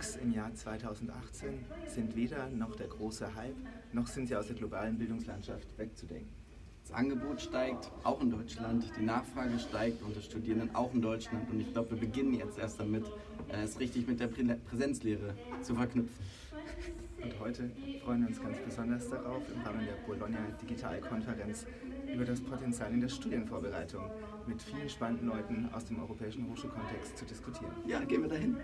MOOCs im Jahr 2018 sind weder noch der große Hype, noch sind sie aus der globalen Bildungslandschaft wegzudenken. Das Angebot steigt, auch in Deutschland, die Nachfrage steigt unter Studierenden auch in Deutschland und ich glaube, wir beginnen jetzt erst damit, äh, es richtig mit der Präsenzlehre zu verknüpfen. Und heute freuen wir uns ganz besonders darauf, im Rahmen der Bologna Digitalkonferenz über das Potenzial in der Studienvorbereitung mit vielen spannenden Leuten aus dem europäischen Hochschulkontext zu diskutieren. Ja, gehen wir dahin.